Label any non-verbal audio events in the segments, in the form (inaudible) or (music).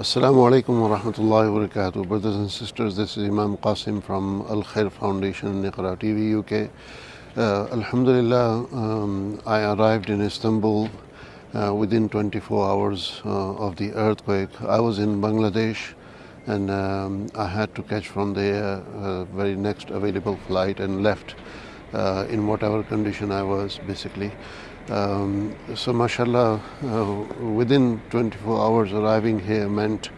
Assalamu alaikum wa rahmatullahi wa barakatuh. Brothers and sisters, this is Imam Qasim from Al Khair Foundation, Iqra TV, UK. Uh, Alhamdulillah, um, I arrived in Istanbul uh, within 24 hours uh, of the earthquake. I was in Bangladesh and um, I had to catch from the uh, very next available flight and left uh, in whatever condition I was basically. Um, so, mashallah, uh, within 24 hours arriving here meant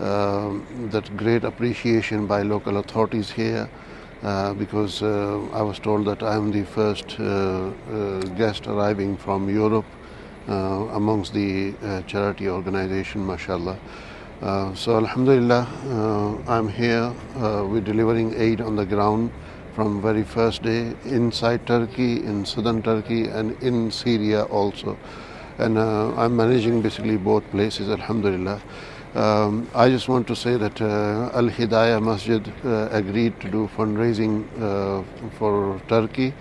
uh, that great appreciation by local authorities here. Uh, because uh, I was told that I am the first uh, uh, guest arriving from Europe amongst the charity organization, mashallah. so, Alhamdulillah, I'm here. we're delivering aid on the ground from very first day inside Turkey, in southern Turkey, and in Syria also. And uh, I'm managing basically both places, Alhamdulillah. Um, I just want to say that uh, Al Hidayah Masjid uh, agreed to do fundraising uh, for Turkey.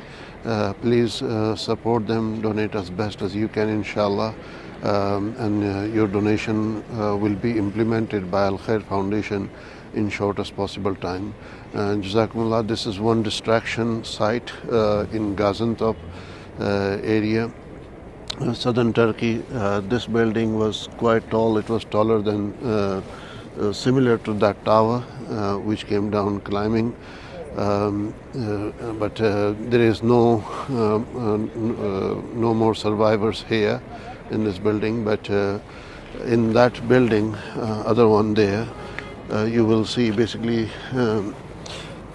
Uh, please uh, support them, donate as best as you can, inshallah. Um, and your donation will be implemented by Al Khair Foundation in shortest possible time. Jazakumullah, this is one distraction site uh, in Gaziantep uh, area. Uh, southern Turkey, uh, this building was quite tall. It was taller than, uh, uh, similar to that tower, which came down climbing. Um, but there is no no more survivors here in this building. But in that building, other one there, uh, you will see basically um,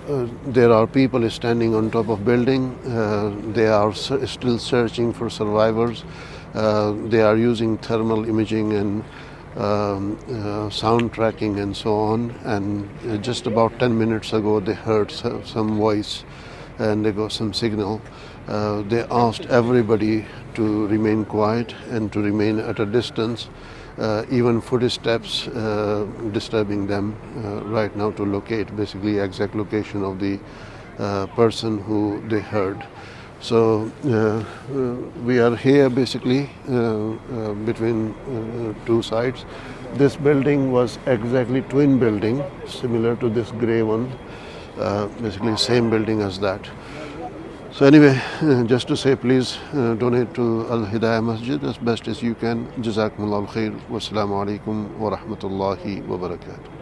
uh, there are people standing on top of building. Uh, they are still searching for survivors. Uh, they are using thermal imaging and um, uh, sound tracking and so on. And uh, just about 10 minutes ago, they heard some voice and they got some signal. they asked everybody to remain quiet and to remain at a distance uh, even footsteps uh, disturbing them uh, right now to locate basically exact location of the uh, person who they heard. So uh, uh, we are here basically between two sides. This building was exactly twin building, similar to this grey one, basically same building as that. So anyway, (laughs) just to say, please uh, donate to Al Hidayah Masjid as best as you can. Jazakumullah khair. Wassalamu alaikum wa rahmatullahi wa barakatuh.